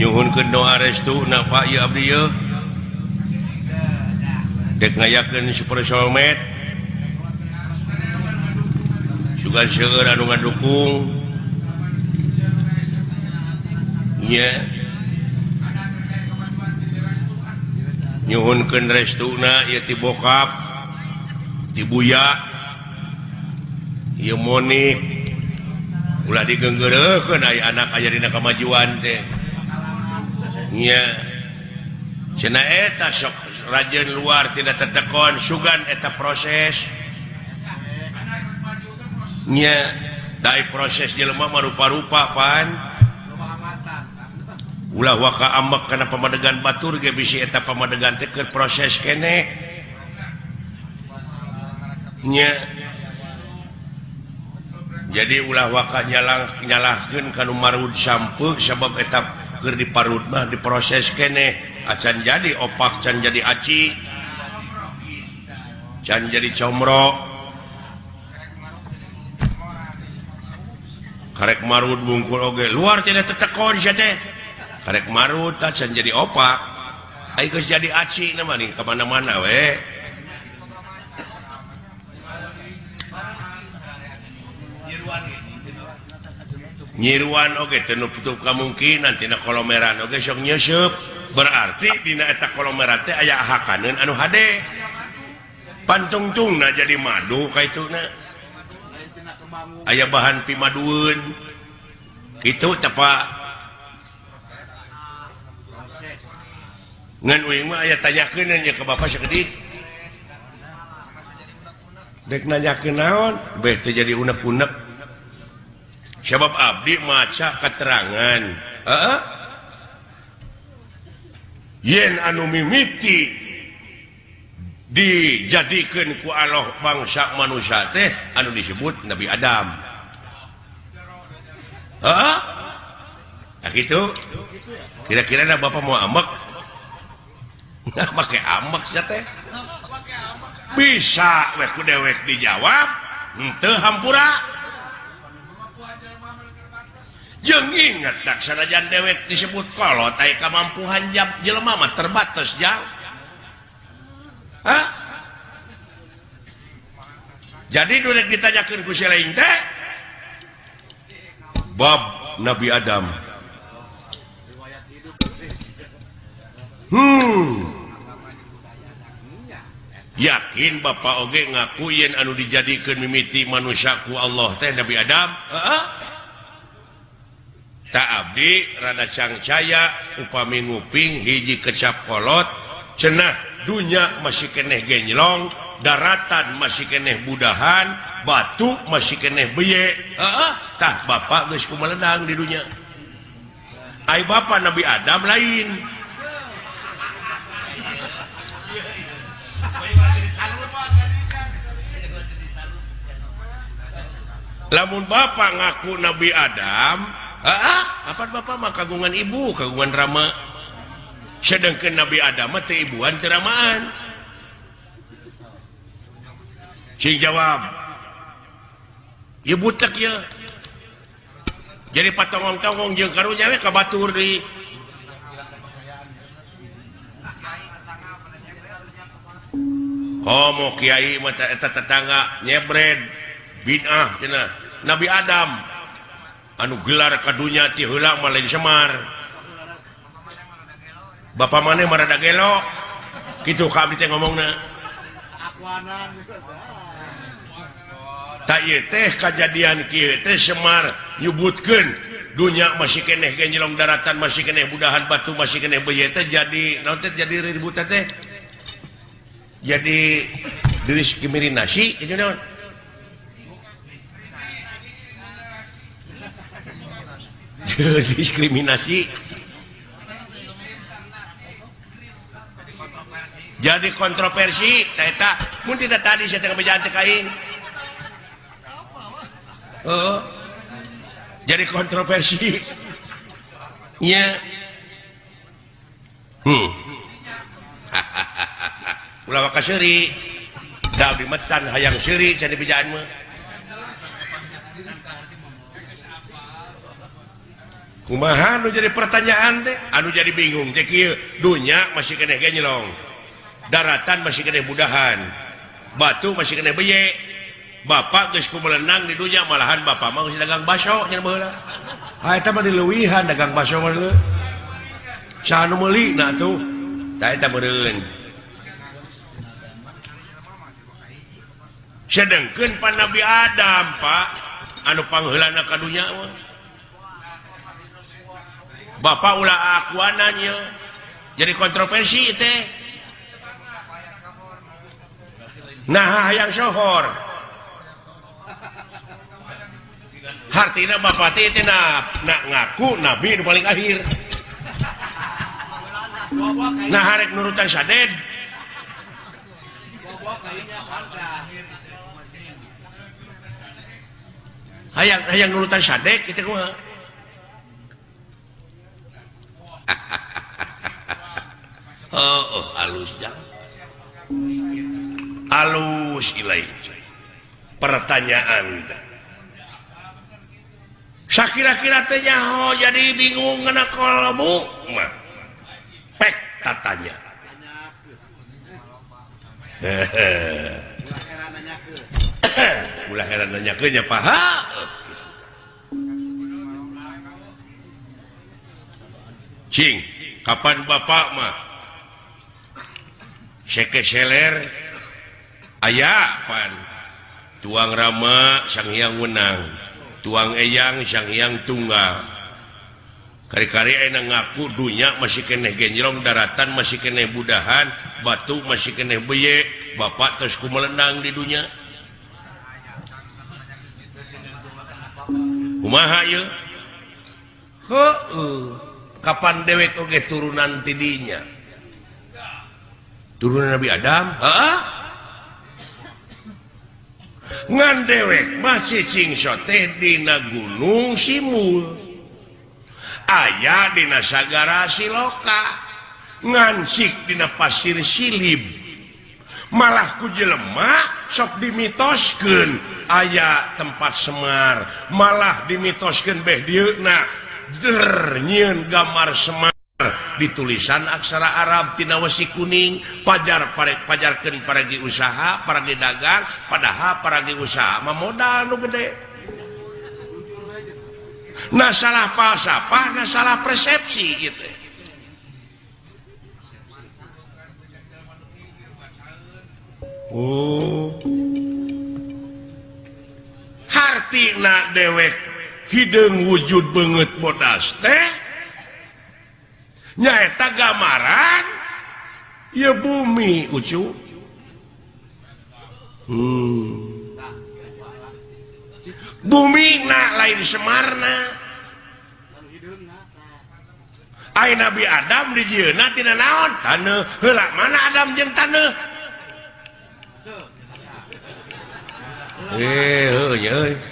nyhun ke doa restu napa dek ngayaken super juga seungan dukung nyhunkan restuna ya ti bokap dibuya Monik. Ulah digenggereken anak aja di kemajuan teh. cenaeta sok Rajan luar tidak tetekon sugan eta prosesnya dari proses jelma rupa-rupa pan. Ulah waka ambek karena pemadegan batur ge bisi eta pemadegan teker proses kene. Nya. Jadi ulah waka nyalah nyalahkeun kanu marud sampeuk sabab eta keur di parut mah diproses kene. Ah, Acan jadi opak can jadi aci. Can jadi comro. Karek marut bungkul oge. Luar tidak tetekon sia teh. Karek marut ah, can jadi opak. Ayo jadi aci nama nih kemana-mana we. nyiruan Oke tenup tutup kemungkinan tidak kolomeran Oke sok nyusup. Berarti dina eta kolomeran teh aya hakaneun anu hade. Pantungtungna jadi madu kaituna aya bahan pimadueun kitu tepa ngan uing mah aya tanyakeun nya ke bapak sakedik dek nanyakeun naon? Beh teh jadi unek-unek. sabab Abdi maca keterangan. Uh, yen anu mimiti dijadikan ku Allah bangsa manusia teh anu disebut Nabi Adam. Uh, nah gitu. Kira-kira ada Bapak mau amak nah pakai amak ya teh. Bisa weku dewek dijawab ente hampura. jeng ingat taksanajan dewek disebut kalau tai kemampuan jam jelema mah terbatas jauh Hah? jadi dulu ditanyakan ku lain teh? Bab Nabi Adam. Hmm. Yakin Bapak Oge ngakuin anu dijadikan mimiti manusiaku Allah teh Nabi Adam? Heeh. Abdi Rada Cangcaya upami nguping hiji kecap kolot cenah dunya masih keneh genjlong daratan masih keneh budahan batu masih keneh beyetah Bapak guysku meledang di dunia Hai Bapak Nabi Adam lain. Namun Bapak ngaku Nabi Adam apa Bapak mah kagungan ibu kagungan rama? Sedangkan Nabi Adam mati ibuan keramaan sing jawab. Ya butek ya. Jadi patongong-tongong jeung karunya we ka batur deui. Oh, Komo kiai mata eta tetangga nyebred bid'ah cenah. Nabi Adam. anu gelar kadunya tihulang malah Semar. Bapak maneh marada gelo. Gitu kami ngomong teh kejadian teh Semar nyebutkeun. Dunya masih keneh genjelong daratan masih keneh budahan batu masih keneh beyete jadi nanti jadi ribut teh jadi diri kimirin nasi itu naon? diskriminasi. Jadi kontroversi tidak tadi oh, jadi kontroversi. Ya. Hmm. hahaha ulama kasri Dabi metan hayang siri jadi mah. kumahan jadi pertanyaan teh? Aduh jadi bingung. Tekil dunya masih kene genyelong daratan masih kene budahan. Batu masih kene beye. Bapak geus melenang di dunya malahan Bapak mau dagang baso nya baheula ah eta mah diluwihan dagang baso mah saha nu na tuh tah eta meureun sedengkeun pan Nabi Adam Pak. Anu pangheulana ka dunya Bapak ulah akuananya jadi kontroversi teh. Nah yang sohor. Hartina bapak teh teh na, na, ngaku nabi nu paling akhir. Nah harek nurutan saded hayang hayang nurutan sadek itu kumaha oh, oh, alus jang. Alus ilai. Pertanyaan saya kira-kira tanya oh jadi bingung kena kolbu mah pek tatanya ulah heran nanya kenya paha cing kapan bapak mah sekeseller aya pan. Tuang Rama sang hyang Wenang. Tuang Eyang sang hyang Tunggal. Kari-kari enak ngaku dunya masih keneh genjrong daratan masih keneh budahan batu masih keneh beye Bapak terus ku melenang di dunia kumaha yuk Kapan dewek oge turunan tidinya turun Nabi Adam. Ngan dewek masih singsote Dina Gunung Simul. Ayaah Dina Sagara Siloka. Ngansik Dina pasir Silib. Malahku jelemak sok dimitosken aya tempat Semar. Malah dimitosken Behnyiin gambar Semar. di tulisan aksara Arabtinawasi kuning Pajar pare pajarkan paragi usaha paragi dagang padahal paragi usaha. Modal nu gede. Nah salah falsafah nah salah persepsi gitu. Oh. Hartina dewek hidung wujud banget bodas teh? nyaeta gambaran? Ya bumi ucu. Hmm. bumi na lain Semarna. Ay Nabi Adam di Jina tidak naon? Tanah helak mana Adam jeng tanah eh, eh, eh.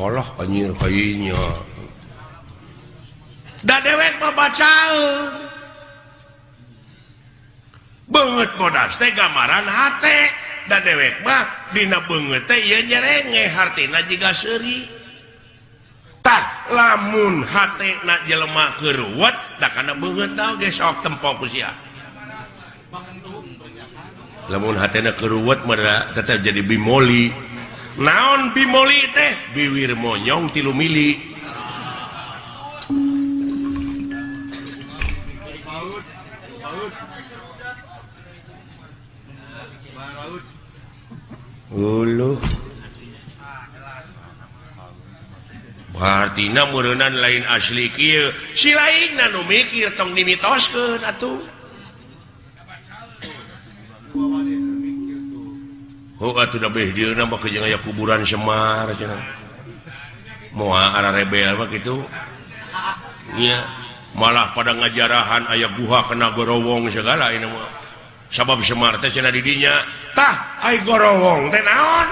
Allah anjir kayaknya da dewek baca banget bodas teh gambaran hati da dewek mah dina banget teh ieu nyerenge hartina jiga seuri. Tah lamun hati na jelema keruat da kana banget tau ge sok tempo ku sia. Lamun hatena keruwet mah tetep jadi bimoli. naon bimoli teh? Biwir monyong tilu mili. Ulu. Hartina murunan lain asli kia si lain nanu mikir tong dimitoskeun atuh. Oh, sudah kuburan Semar rebel begitu malah pada ngajarahan ayaah buha kena gorowong segala ini sabab Semar teh didinya tah gorowong teh naon?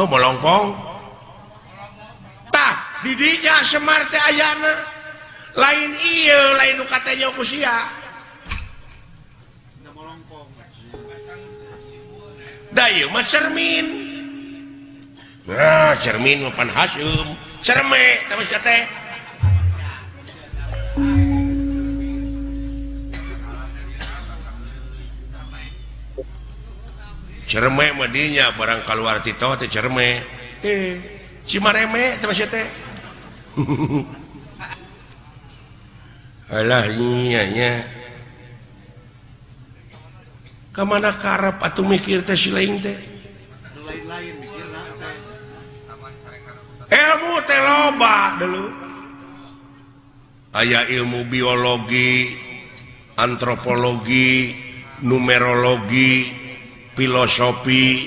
Oh melongpong tah didinya Semar teh ayana lain iya lain katanya kusia Dayu mah cermin. Nah, cermin pan hasyum. Cerme, tapi teh. Cerme madinya barang keluar tito teh cerme. Eh, cimareme tapi teh. Alah, nya nya ke mana karep atau mikir teh si lain teh? Ilmu teh loba dulu. Aya ilmu biologi antropologi numerologi filosofi.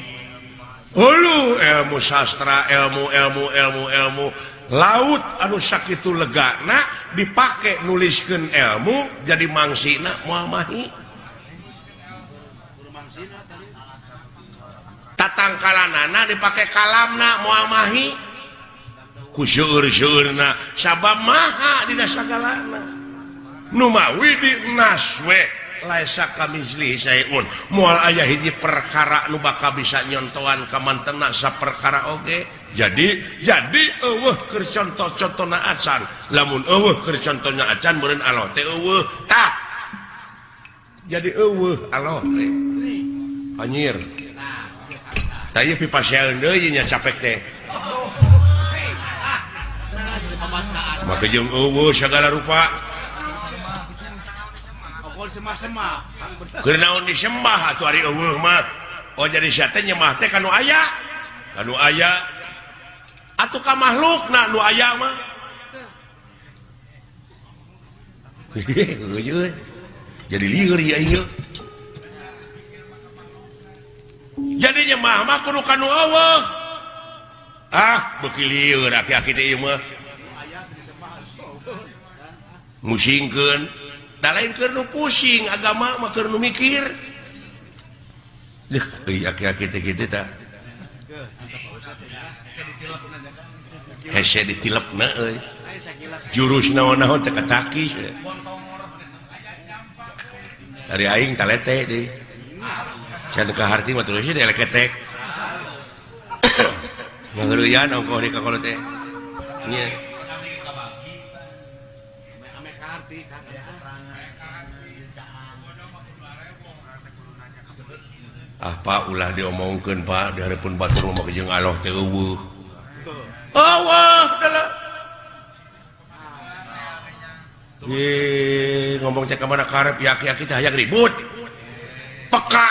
Hulu ilmu sastra ilmu ilmu ilmu ilmu. Laut anu sakit itu legana dipakai nuliskan ilmu jadi mangsinak Muhammadhi tatangkalanana dipakai kalamna muamahi. Kusyurna sabab maha di sagalana. Numawi di naswe laisa kamizli sayun mual ayah hiji perkara nu bakal bisa nyontohan kamantena sa perkara oge. Jadi jadi eueuh keur contoh-contohna acan. Lamun eueuh keur contohna acan meureun Allah teh eueuh tah. Jadi eueuh Allah teh. Anjir Tanya pipa capek teh. Maka jeung eueuh segala rupa. Keur disembah atuh ari eueuh mah. Oh jadi sia teh nyembah teh kanu aya. kan aya. Atuh ka makhlukna nu aya mah. Jadi liur ya ieu. jadinya Mamah Allah ah bekiliur musingken da lain kenu pusing agama maka mikir. Ditilep jurus naon-naon teki dari aing talete deh. hati ketek apa ulah diomongkan Pak? Daripun batur rumah jeung Allah tewu Allah Ye, ngomong cek kemana karep yaki-yaki cahaya ribut peka.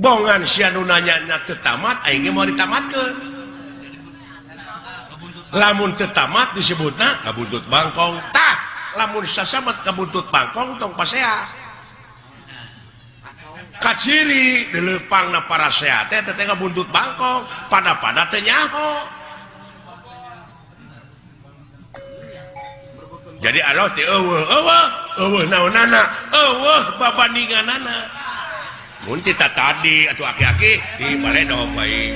bongan sianunanyanya tetamat mau ditamat ke lamun tetamat disebut nah kabuntut Bangkongtah lamun sasamat kabuntut Bangkong tong pasea. Kaciri dilepang na para sehat teh teh buntut Bangkong. Pada pada tenyaho jadi Allah teh eueuh eueuh eueuh naonana eueuh babandinganana kita tadi atau aki-aki di balai baik.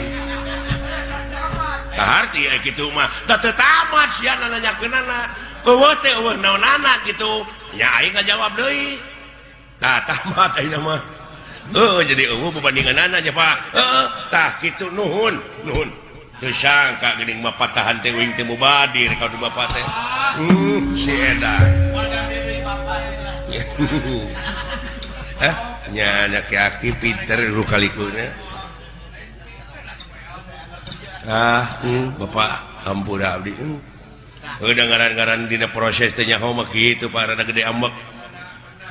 Taharti gitu mah. Dah sih nanya kenana. Bawa teh anak gitu. Ya aing ngajawab deui. Tamat aing mah. Oh jadi eueuh perbandingan anak aja Pak. Heeh, tah kitu nuhun, nuhun. Teu sangka geuning mah patahan teh wing teh mubadir ka bapak teh. Hmm, si edan. Eh? nya Peter kalikunya ah hmm, Bapak hampur Abdi hmm. udah ngaran-garan dina proses tanya homak gitu para gede ambek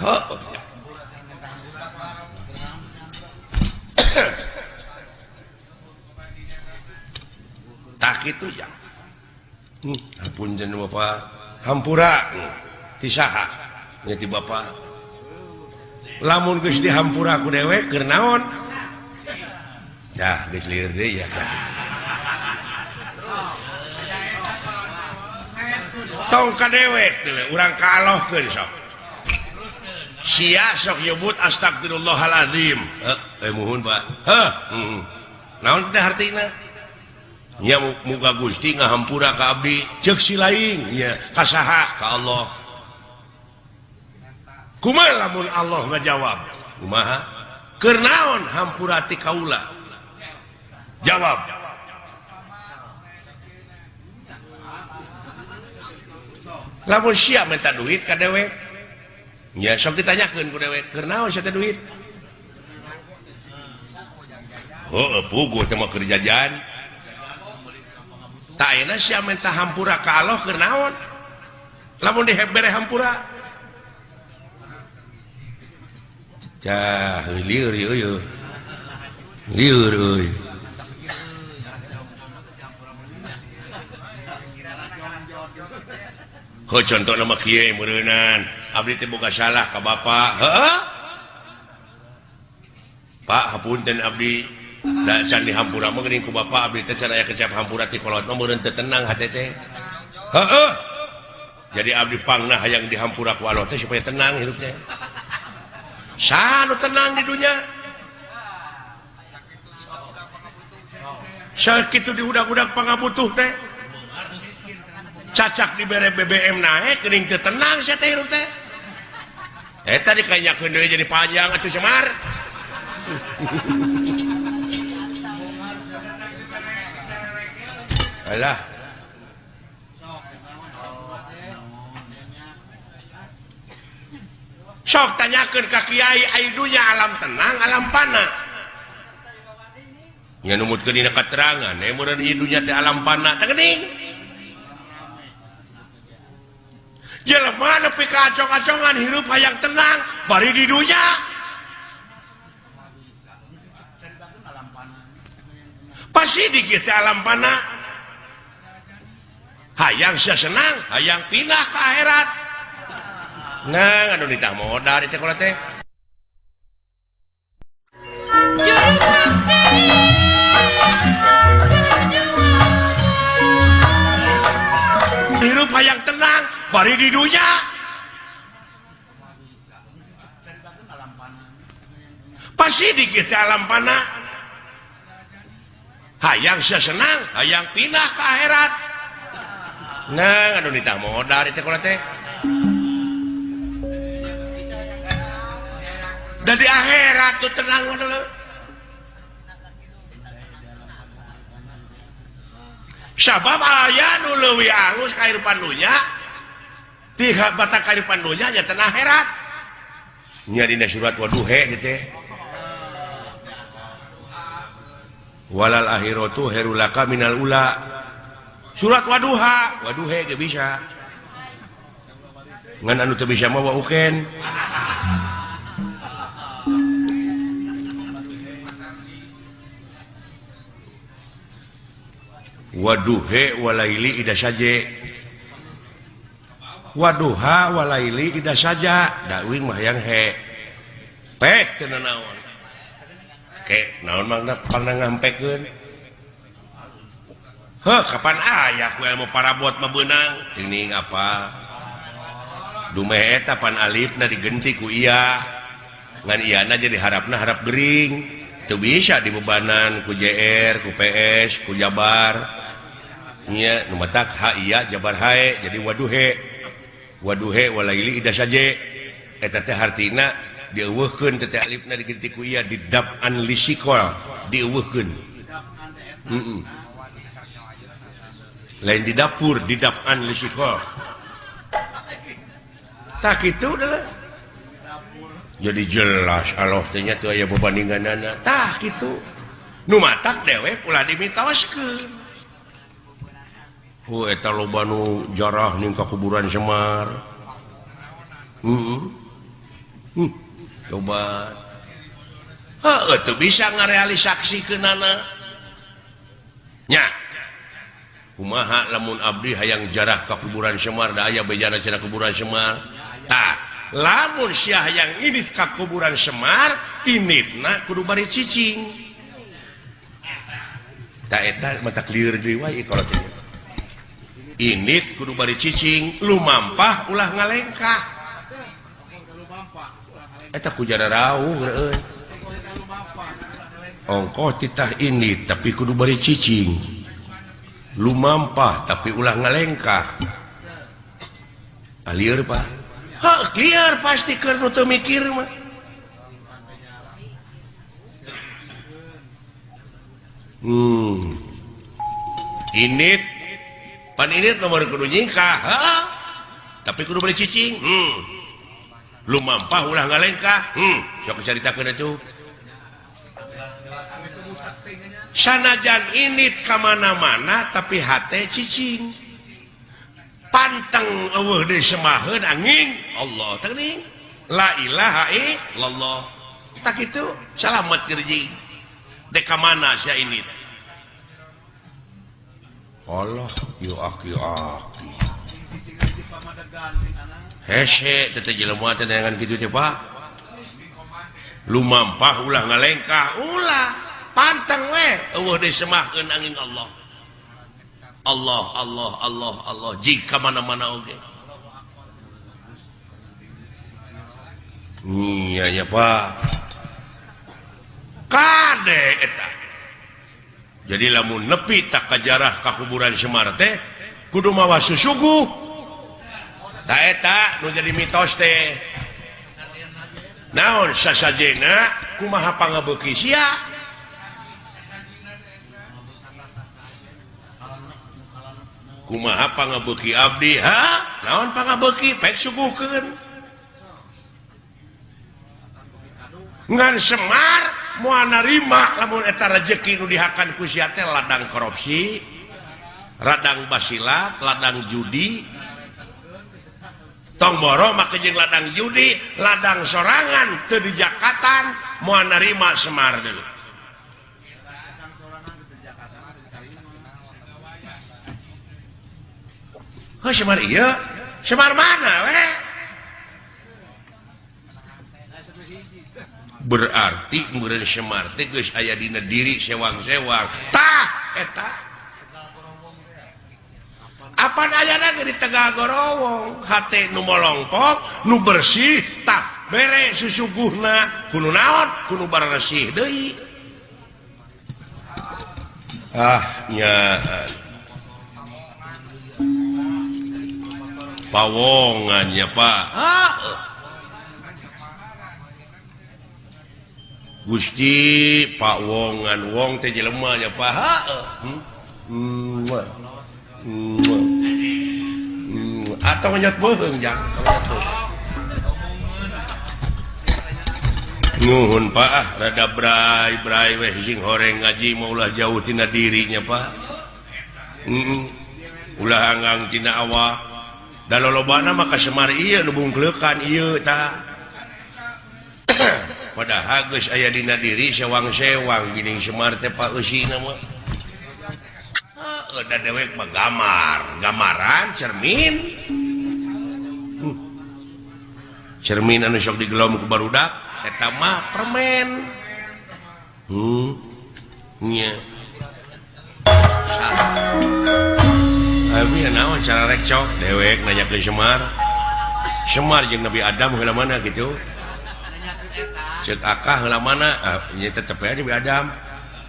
oh. tak itu ya hmm, ampun jeneng Bapak hampura hmm. tisaha nyati Bapak lamun guys dihampur aku dewek kenaon dah guys liur deh ya tong ka dewek urang kalah kan sok. Sia sok nyebut astagfirullahaladzim. Eh, eh muhun pak. Heh naon teh artinya nya muka gusti ngahampura ka abdi. Cek si lain nya kasaha ka Allah. kuma lamun Allah ngajawab. Kumaha? Kernaon hampurati kaula? Jawab. Lamun siap minta duit ka dewek ya sok ditanyakeun ku dewek kernaon sia duit? Heuh eh, puguh teh mah keur jajan tak enak sia minta hampura ka Allah kernaon. Lamun dihebere hampura. Cah, liur, liur. Liur, euy Oh, contoh nama kiai meureunan Abdi teh boga salah ka bapak. Heeh. Pak, hapunten abdi. Da can dihampura mah geuning ku bapak abdi teh can aya kecap hampura ti kolot mah meureun teu tenang hate teh. Heeh. Jadi abdi pangna hayang dihampura ku Allah teh supaya tenang hidupnya. Sanu tenang di dunia. Sakit di udah-udak pang butuh teh. Cacak di bere BBM naik gering ke tenang saya teh teh. Eh tadi kayaknya kende jadi panjang atuh semar alah. sok tanyakan ka Kyai aidunya alam tenang alam panah. Yang numut ke dina keterangan ya eh, murid hidunya di alam panah tak geuning. Jelema nepi ka acong-acongan hirup hayang tenang bari di dunya. Pasti dikit alam panah. Hayang saya senang hayang pindah ke akhirat. Nah, aduh ditah modal di sekolah teh. Hirup hayang tenang, bari di dunia. Pasti dikit alam panah. Hayang senang, hayang pindah ke akhirat. Nah, aduh ditah modal itu kalau teh. dari akhirat tuh tenang sabab ayah nu leuwih alus kahirupan dunya tiga bata kehidupan dunya nya teh akhirat. Nya dina surat waduhe gitu teh. Walal akhiratu herulaka minal ula. Surat waduha waduhe ge bisa. Ngan anu teu bisa mawa uken. waduhe walaili ida saja. Waduhawalaili saja. Dawing mayang he. Pek naon. Ke naon mangna pernah ngampekeun Heh kapan aya ku ilmu para buat mebenang Tining apa dumeh eta pan alif na digenti ku iya. Ngan iana jadi harapna harap gering. tuh bisa dibebanan ku JR ku PS ku Jabar. Iya nu matak ha iya Jabar hae jadi waduhe. Waduhe walaili ida saja eta teh hartina dieuweuhkeun teh alifna diganti ku iya didab an lisikol dieuweuhkeun. Mm -mm. lain di dapur didab an lisikol. Tak itu adalah jadi jelas Allahnya tuh aya bebandingan nanatah itu numatak dewek pula dimitos ke eta lobanu jarah nih kuburan Semar. Hmm. Hmm. coba itu bisa ngarealisasi ke nananya kumaha lamun abdi hayang jarah ke kuburan Semar da aya bejana cara kuburan Semar. Tak lamun Syah yang ini ka kuburan Semar ini na kudu bari cicing. Tak eta mata clear deui wae kalau ini kudu bari cicing lu mampah ulah ngalengkah. Eta kujara rawuh ongkoh titah ini tapi kudu bari cicing. Lu mampah tapi ulah ngalengkah. Ah, Alieur pak. Hah, liar pasti keur teu mikir mah. Hmm. Init pan init nomor kudu nyingkah. Tapi kudu beli cicing. Hmm. Lu mampah ulah ngalengkah. Hmm, sok caritakeun atuh. Sanajan init kemana-mana tapi hati cicing. panteng semahun angin. Allah tening lailahallah tak itu salamet kerji. Deka mana saya ini? Allah yu aki aki. Hese teteh jelema teh dengan gitu teh Pak. Lumampah ulah ngalengkah. Ulah panteng we eueuh deui semahkeun angin Allah. Allah Allah Allah Allah. Jika mana-mana oge iya ya pak. Kade eta. Jadi lamun nepi tak kajarah kakuburan Semar teh kudu mawa susugu. Tak eta nu jadi mitos teh. Naon sasajena kumaha pangabeuki sia kumapangabeki Abdi ha? Naon pangabeki? Pek suguhkeun. Ngan Semar muanarima lamun eta rezeki nu dihakan kusiate ladang korupsi radang basilat ladang judi. Tomboro makajeng ladang judi ladang sorangan ke di moal narima Semar dulu Semar iya. Semar mana we? berarti kemudian Semar tegus aya dina diri sewang-sewangtah eh, apa di Tegal Gorowong numolongpok nu bersih tak bere susuguhna kuno naon kuno barsih deui. Ahnya pawongannya Pak Gusti Pak wongan wong teh lemahnya Pak hmm? hmm. hmm. atau menyot bohong jang nuhun Pak ah, rada brai brai weh sing horeng ngaji maulah jauh tina dirinya Pak mm -mm. ulah anggang tina awak dan lobana maka Semar iya nubunglekan pada Hagus aya dina diri sewang-sewang gini Semar teh Pak Usi nama udah dewek mah gamar gamaran cermin. Hmm. cermin anu sok digelom ke barudak eta mah permen. Hmm. Nya. Yeah. naon cara rekcok dewek nanya Semar Semar jeung Nabi Adam heula mana gitu akah heula mana ah, nya Nabi Adam.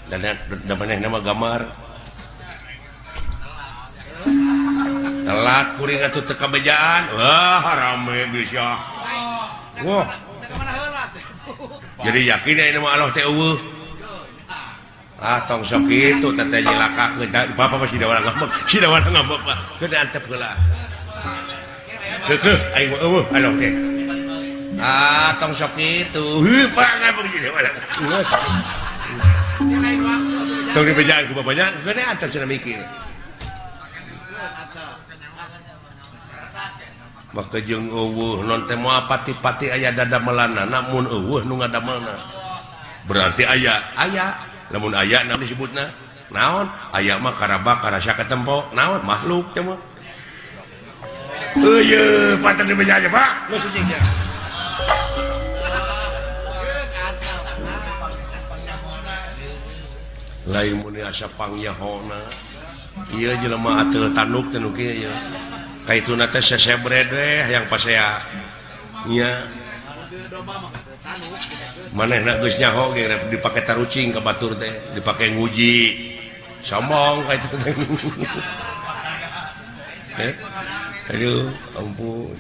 Dan nama gambar telat kuring atuh teu kabejaan wah rame bisa wah. Jadi yakin ini mah Allah teh Ah, tong sok itu teteh nyilaka bapak masih ada orang ngambek si ada orang ngambek pak. Kena antep heula kekeh aing mah eh, eueuh aloh teh ah tong sok itu heuh pak ngambek jadi tong dipejaan ku bapaknya kena antep cenah mikir. Maka jeung eueuh oh, non teh moal pati-pati aya dadamelana namun eueuh oh, nu ngadamelna berarti aya aya namun aya disebut nah naon aya mah Karabak karasa ketempo naon makhluk coba Uyuh, paten di aja, Pak. Lu suci. Lain muni asa pangyahona. Ieu jelema tanuk kayak nu kieu. Kaituna yang pasea. Nya. mana enaknya ho dipakai tarucing ke Batur deh dipakai nguji. Sombong eh? aduh ampun.